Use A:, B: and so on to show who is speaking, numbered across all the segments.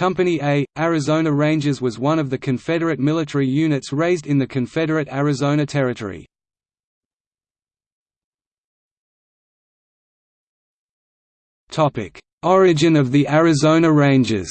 A: Company A, Arizona Rangers was one of the Confederate military units raised in the Confederate Arizona Territory. Origin of the Arizona Rangers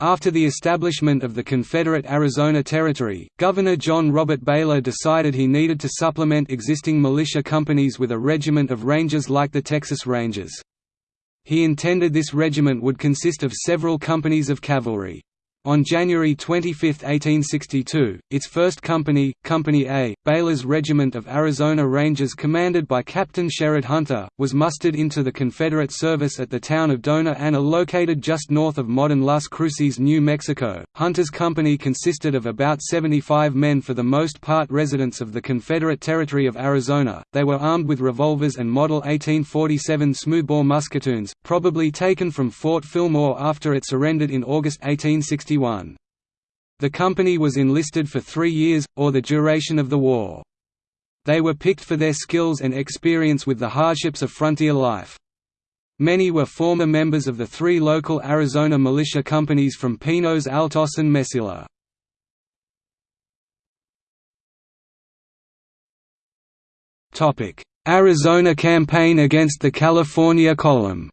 A: After the establishment of the Confederate Arizona Territory, Governor John Robert Baylor decided he needed to supplement existing militia companies with a regiment of Rangers like the Texas Rangers. He intended this regiment would consist of several companies of cavalry. On January 25, 1862, its first company, Company A, Baylor's Regiment of Arizona Rangers commanded by Captain Sherrod Hunter, was mustered into the Confederate service at the town of Dona Ana located just north of modern Las Cruces, New Mexico. Hunter's company consisted of about 75 men for the most part residents of the Confederate Territory of Arizona. They were armed with revolvers and Model 1847 smoothbore musketoons, probably taken from Fort Fillmore after it surrendered in August 1860. The company was enlisted for three years, or the duration of the war. They were picked for their skills and experience with the hardships of frontier life. Many were former members of the three local Arizona militia companies from Pinos Altos and Mesilla. Arizona campaign against the California Column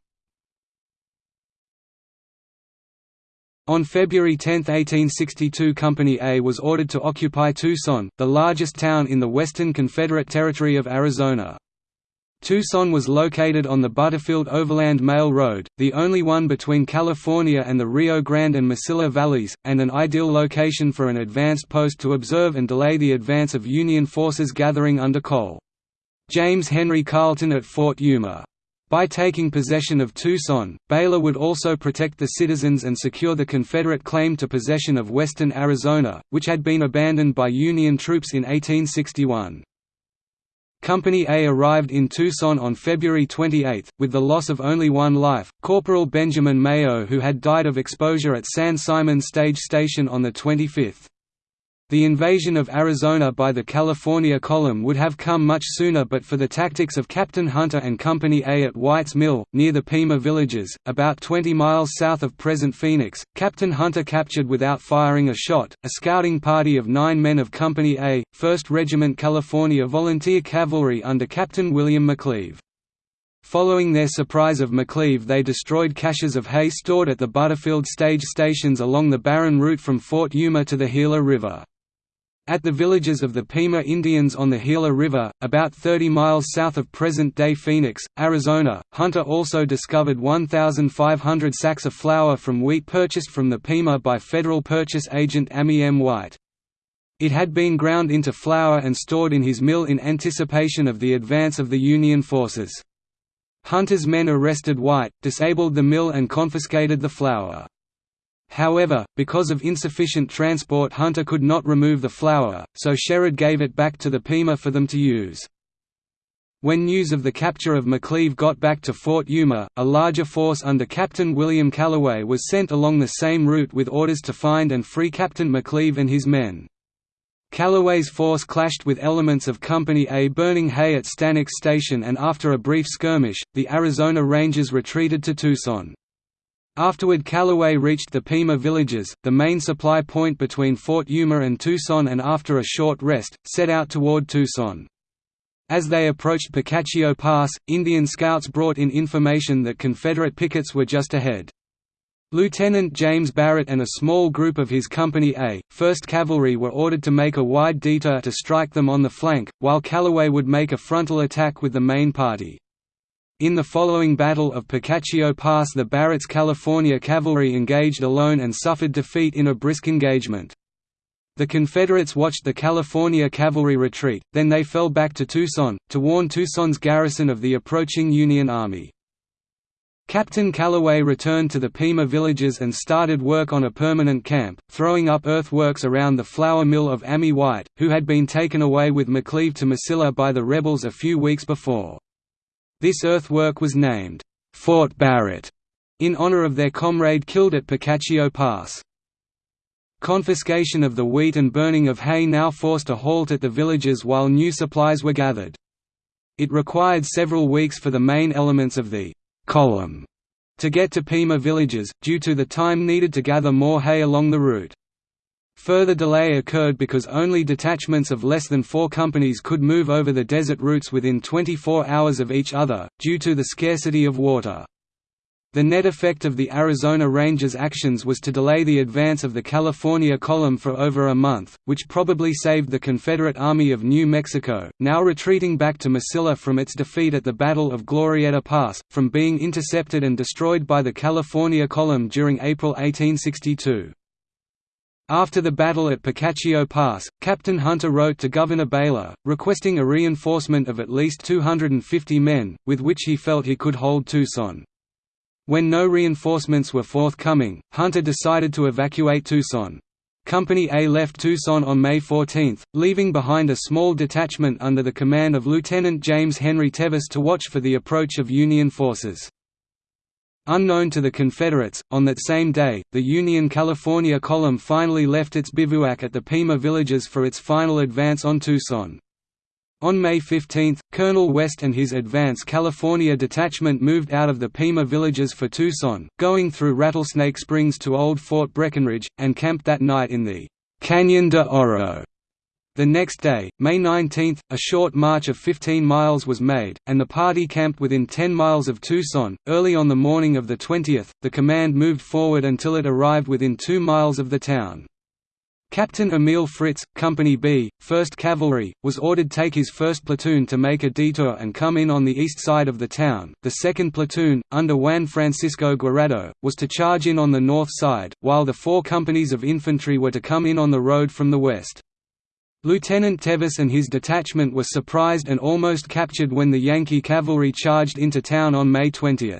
A: On February 10, 1862 Company A was ordered to occupy Tucson, the largest town in the western Confederate Territory of Arizona. Tucson was located on the Butterfield Overland Mail Road, the only one between California and the Rio Grande and Mesilla valleys, and an ideal location for an advanced post to observe and delay the advance of Union forces gathering under Col. James Henry Carleton at Fort Yuma. By taking possession of Tucson, Baylor would also protect the citizens and secure the Confederate claim to possession of western Arizona, which had been abandoned by Union troops in 1861. Company A arrived in Tucson on February 28, with the loss of only one life, Corporal Benjamin Mayo who had died of exposure at San Simon Stage Station on the 25th. The invasion of Arizona by the California Column would have come much sooner but for the tactics of Captain Hunter and Company A at White's Mill, near the Pima villages, about 20 miles south of present Phoenix. Captain Hunter captured without firing a shot, a scouting party of nine men of Company A, 1st Regiment California Volunteer Cavalry under Captain William McLeave. Following their surprise of McLeave they destroyed caches of hay stored at the Butterfield stage stations along the barren route from Fort Yuma to the Gila River. At the villages of the Pima Indians on the Gila River, about 30 miles south of present-day Phoenix, Arizona, Hunter also discovered 1,500 sacks of flour from wheat purchased from the Pima by federal purchase agent Ammi M. White. It had been ground into flour and stored in his mill in anticipation of the advance of the Union forces. Hunter's men arrested White, disabled the mill and confiscated the flour. However, because of insufficient transport Hunter could not remove the flour, so Sherrod gave it back to the Pima for them to use. When news of the capture of McLeave got back to Fort Yuma, a larger force under Captain William Calloway was sent along the same route with orders to find and free Captain McLeave and his men. Calloway's force clashed with elements of Company A burning hay at Stanwix Station and after a brief skirmish, the Arizona Rangers retreated to Tucson. Afterward Calloway reached the Pima villages, the main supply point between Fort Yuma and Tucson and after a short rest, set out toward Tucson. As they approached Picacho Pass, Indian scouts brought in information that Confederate pickets were just ahead. Lieutenant James Barrett and a small group of his Company A, 1st Cavalry were ordered to make a wide detour to strike them on the flank, while Calloway would make a frontal attack with the main party. In the following Battle of Picacho Pass the Barrett's California cavalry engaged alone and suffered defeat in a brisk engagement. The Confederates watched the California cavalry retreat, then they fell back to Tucson, to warn Tucson's garrison of the approaching Union Army. Captain Calloway returned to the Pima villages and started work on a permanent camp, throwing up earthworks around the flour mill of Ammi White, who had been taken away with McLeave to Mesilla by the rebels a few weeks before. This earthwork was named, Fort Barrett, in honor of their comrade killed at Picacho Pass. Confiscation of the wheat and burning of hay now forced a halt at the villages while new supplies were gathered. It required several weeks for the main elements of the «column» to get to Pima villages, due to the time needed to gather more hay along the route. Further delay occurred because only detachments of less than four companies could move over the desert routes within 24 hours of each other, due to the scarcity of water. The net effect of the Arizona Rangers' actions was to delay the advance of the California Column for over a month, which probably saved the Confederate Army of New Mexico, now retreating back to Mesilla from its defeat at the Battle of Glorieta Pass, from being intercepted and destroyed by the California Column during April 1862. After the battle at Picacho Pass, Captain Hunter wrote to Governor Baylor, requesting a reinforcement of at least 250 men, with which he felt he could hold Tucson. When no reinforcements were forthcoming, Hunter decided to evacuate Tucson. Company A left Tucson on May 14, leaving behind a small detachment under the command of Lieutenant James Henry Tevis to watch for the approach of Union forces. Unknown to the Confederates, on that same day, the Union California Column finally left its bivouac at the Pima villages for its final advance on Tucson. On May 15, Colonel West and his advance California detachment moved out of the Pima villages for Tucson, going through Rattlesnake Springs to Old Fort Breckenridge, and camped that night in the «Canyon de Oro the next day, May 19, a short march of 15 miles was made, and the party camped within 10 miles of Tucson. Early on the morning of the 20th, the command moved forward until it arrived within 2 miles of the town. Captain Emil Fritz, Company B, 1st Cavalry, was ordered to take his 1st platoon to make a detour and come in on the east side of the town. The 2nd platoon, under Juan Francisco Guerrero, was to charge in on the north side, while the four companies of infantry were to come in on the road from the west. Lieutenant Tevis and his detachment were surprised and almost captured when the Yankee cavalry charged into town on May 20.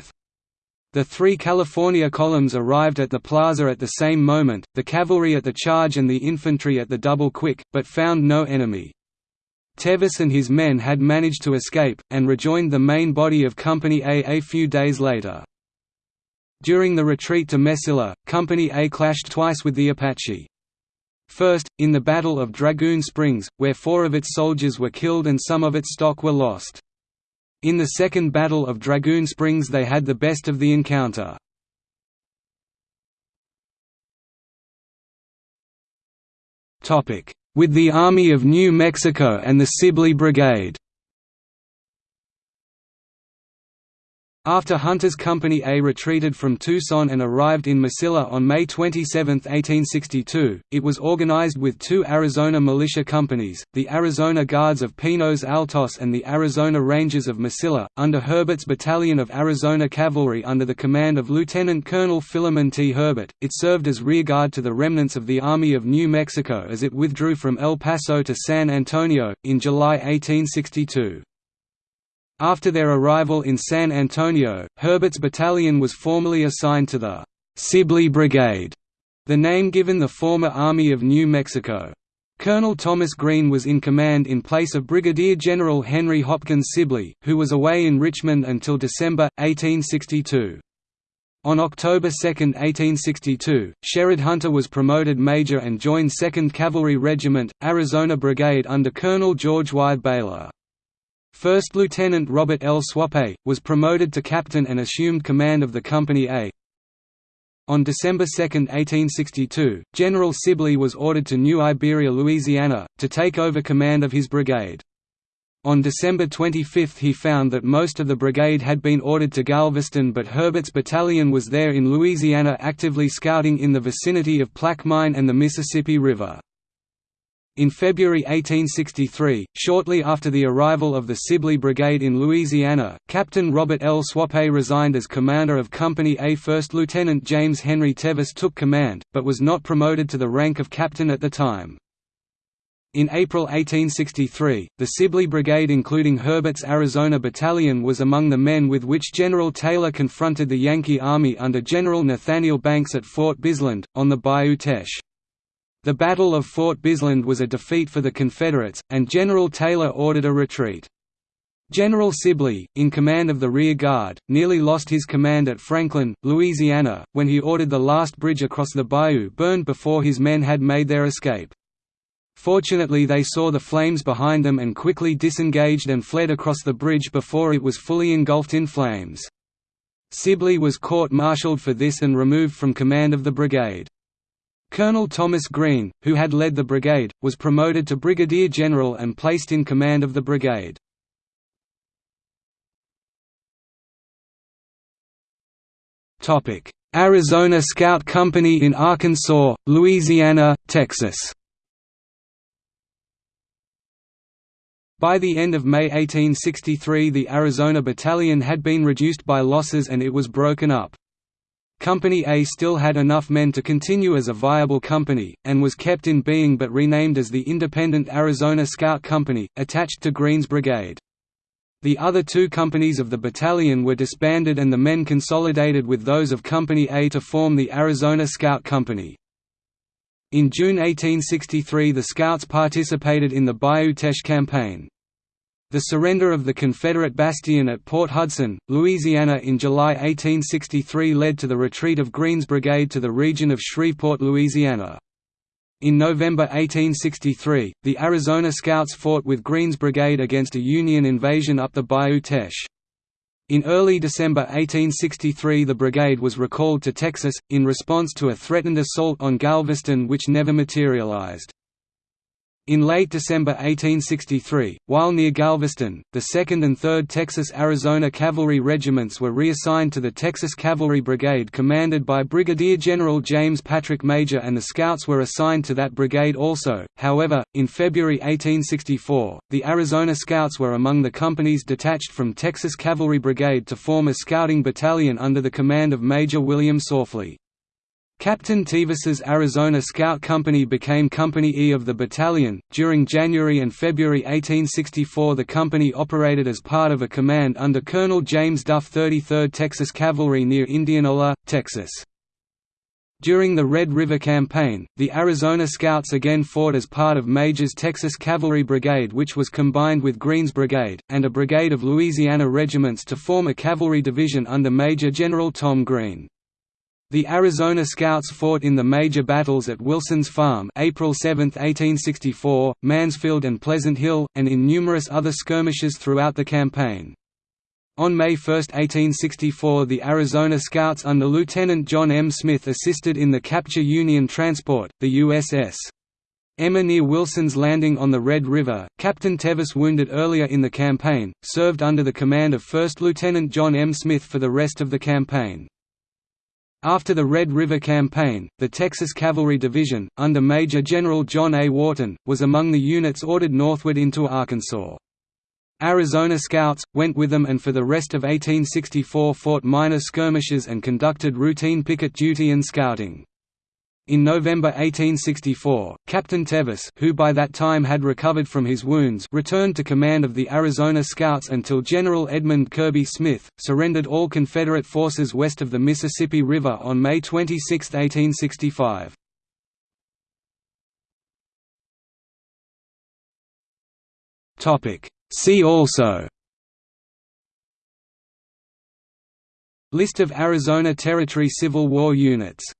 A: The three California columns arrived at the plaza at the same moment, the cavalry at the charge and the infantry at the double quick, but found no enemy. Tevis and his men had managed to escape, and rejoined the main body of Company A a few days later. During the retreat to Mesilla, Company A clashed twice with the Apache. First, in the Battle of Dragoon Springs, where four of its soldiers were killed and some of its stock were lost. In the Second Battle of Dragoon Springs they had the best of the encounter. With the Army of New Mexico and the Sibley Brigade After Hunter's Company A retreated from Tucson and arrived in Mesilla on May 27, 1862, it was organized with two Arizona militia companies, the Arizona Guards of Pinos Altos and the Arizona Rangers of Mesilla, under Herbert's Battalion of Arizona Cavalry under the command of Lieutenant Colonel Philemon T. Herbert. It served as rearguard to the remnants of the Army of New Mexico as it withdrew from El Paso to San Antonio, in July 1862. After their arrival in San Antonio, Herbert's battalion was formally assigned to the Sibley Brigade, the name given the former Army of New Mexico. Colonel Thomas Green was in command in place of Brigadier General Henry Hopkins Sibley, who was away in Richmond until December, 1862. On October 2, 1862, Sherrod Hunter was promoted major and joined 2nd Cavalry Regiment, Arizona Brigade under Colonel George Y. Baylor. First Lieutenant Robert L. Swappe, was promoted to captain and assumed command of the Company A. On December 2, 1862, General Sibley was ordered to New Iberia, Louisiana, to take over command of his brigade. On December 25 he found that most of the brigade had been ordered to Galveston but Herbert's battalion was there in Louisiana actively scouting in the vicinity of Plaquemine and the Mississippi River. In February 1863, shortly after the arrival of the Sibley Brigade in Louisiana, Captain Robert L. Swappe resigned as commander of Company A. First Lieutenant James Henry Tevis took command, but was not promoted to the rank of captain at the time. In April 1863, the Sibley Brigade including Herbert's Arizona Battalion was among the men with which General Taylor confronted the Yankee Army under General Nathaniel Banks at Fort Bisland, on the Bayou Teche. The Battle of Fort Bisland was a defeat for the Confederates, and General Taylor ordered a retreat. General Sibley, in command of the rear guard, nearly lost his command at Franklin, Louisiana, when he ordered the last bridge across the bayou burned before his men had made their escape. Fortunately they saw the flames behind them and quickly disengaged and fled across the bridge before it was fully engulfed in flames. Sibley was court-martialed for this and removed from command of the brigade. Colonel Thomas Green, who had led the brigade, was promoted to brigadier general and placed in command of the brigade. Arizona Scout Company in Arkansas, Louisiana, Texas By the end of May 1863 the Arizona Battalion had been reduced by losses and it was broken up. Company A still had enough men to continue as a viable company, and was kept in being but renamed as the Independent Arizona Scout Company, attached to Green's Brigade. The other two companies of the battalion were disbanded and the men consolidated with those of Company A to form the Arizona Scout Company. In June 1863 the Scouts participated in the Bayou Teche campaign. The surrender of the Confederate bastion at Port Hudson, Louisiana in July 1863 led to the retreat of Green's brigade to the region of Shreveport, Louisiana. In November 1863, the Arizona Scouts fought with Green's brigade against a Union invasion up the Bayou Teche. In early December 1863 the brigade was recalled to Texas, in response to a threatened assault on Galveston which never materialized. In late December 1863, while near Galveston, the 2nd and 3rd Texas-Arizona Cavalry Regiments were reassigned to the Texas Cavalry Brigade commanded by Brigadier General James Patrick Major and the Scouts were assigned to that brigade also. However, in February 1864, the Arizona Scouts were among the companies detached from Texas Cavalry Brigade to form a scouting battalion under the command of Major William Saufley. Captain Tevis's Arizona Scout Company became Company E of the battalion. During January and February 1864, the company operated as part of a command under Colonel James Duff 33rd Texas Cavalry near Indianola, Texas. During the Red River Campaign, the Arizona Scouts again fought as part of Major's Texas Cavalry Brigade which was combined with Green's Brigade, and a brigade of Louisiana regiments to form a cavalry division under Major General Tom Green. The Arizona Scouts fought in the major battles at Wilson's Farm April 7, 1864, Mansfield and Pleasant Hill, and in numerous other skirmishes throughout the campaign. On May 1, 1864 the Arizona Scouts under Lieutenant John M. Smith assisted in the capture Union transport, the USS. Emma near Wilson's Landing on the Red River. Captain Tevis wounded earlier in the campaign, served under the command of 1st Lieutenant John M. Smith for the rest of the campaign. After the Red River Campaign, the Texas Cavalry Division, under Major General John A. Wharton, was among the units ordered northward into Arkansas. Arizona Scouts, went with them and for the rest of 1864 fought minor skirmishes and conducted routine picket duty and scouting. In November 1864, Captain Tevis who by that time had recovered from his wounds returned to command of the Arizona Scouts until General Edmund Kirby Smith, surrendered all Confederate forces west of the Mississippi River on May 26, 1865. See also List of Arizona Territory Civil War units